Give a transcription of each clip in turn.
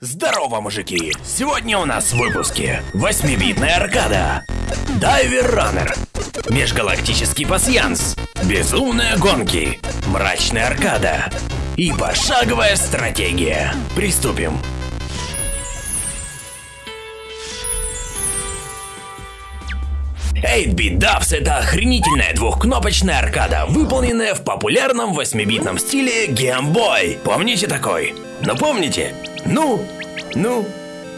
Здорово, мужики! Сегодня у нас в выпуске 8-битная аркада, Дайвер Раннер, Межгалактический пасьянс, Безумные гонки, Мрачная аркада и пошаговая стратегия. Приступим. Эйтбит Dubs это охренительная двухкнопочная аркада, выполненная в популярном 8-битном стиле Game Boy. Помните такой? Ну помните? Ну, ну,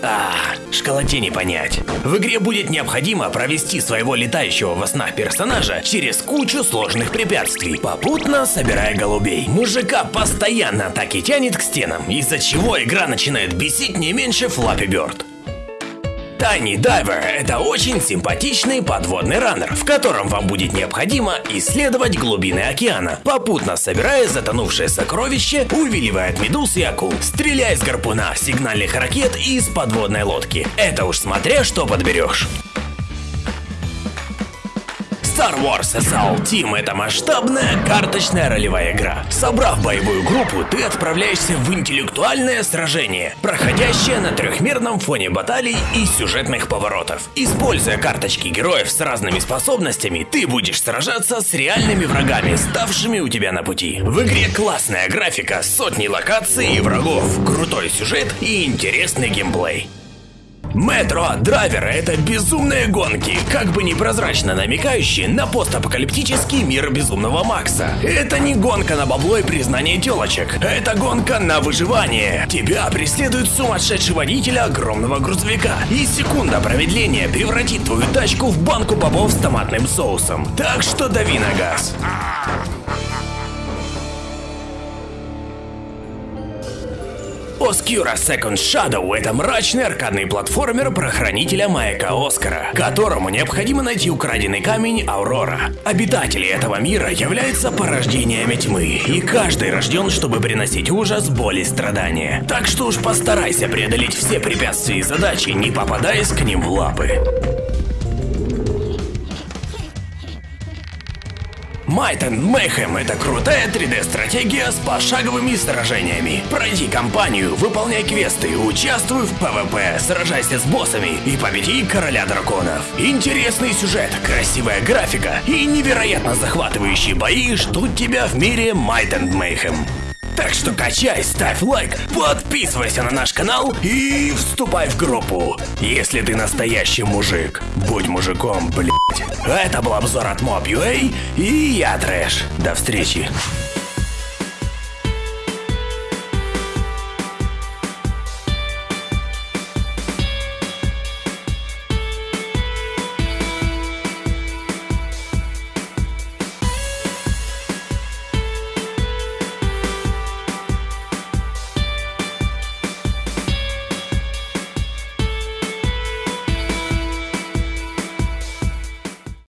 а, школоте не понять. В игре будет необходимо провести своего летающего во снах персонажа через кучу сложных препятствий, попутно собирая голубей. Мужика постоянно так и тянет к стенам, из-за чего игра начинает бесить не меньше Flappy Bird. Tiny Diver – это очень симпатичный подводный раннер, в котором вам будет необходимо исследовать глубины океана, попутно собирая затонувшее сокровище, увиливая от медуз и акул, стреляя из гарпуна, сигнальных ракет и из подводной лодки. Это уж смотря что подберешь. Star Wars Assault Team — это масштабная карточная ролевая игра. Собрав боевую группу, ты отправляешься в интеллектуальное сражение, проходящее на трехмерном фоне баталий и сюжетных поворотов. Используя карточки героев с разными способностями, ты будешь сражаться с реальными врагами, ставшими у тебя на пути. В игре классная графика, сотни локаций и врагов, крутой сюжет и интересный геймплей. Метро Драйвер — это безумные гонки, как бы непрозрачно намекающие на постапокалиптический мир Безумного Макса. Это не гонка на бабло и признание телочек, это гонка на выживание. Тебя преследует сумасшедший водитель огромного грузовика, и секунда промедления превратит твою тачку в банку бобов с томатным соусом. Так что дави на газ. Obscura Second Shadow — это мрачный аркадный платформер про хранителя маяка Оскара, которому необходимо найти украденный камень Аурора. Обитатели этого мира являются порождениями тьмы, и каждый рожден, чтобы приносить ужас, боль и страдания. Так что уж постарайся преодолеть все препятствия и задачи, не попадаясь к ним в лапы. Might and Mayhem — это крутая 3D-стратегия с пошаговыми сражениями. Пройди кампанию, выполняй квесты, участвуй в PvP, сражайся с боссами и победи короля драконов. Интересный сюжет, красивая графика и невероятно захватывающие бои ждут тебя в мире Might and Mayhem. Так что качай, ставь лайк, подписывайся на наш канал и вступай в группу. Если ты настоящий мужик, будь мужиком, блять. Это был обзор от Mob.ua и я Трэш. До встречи.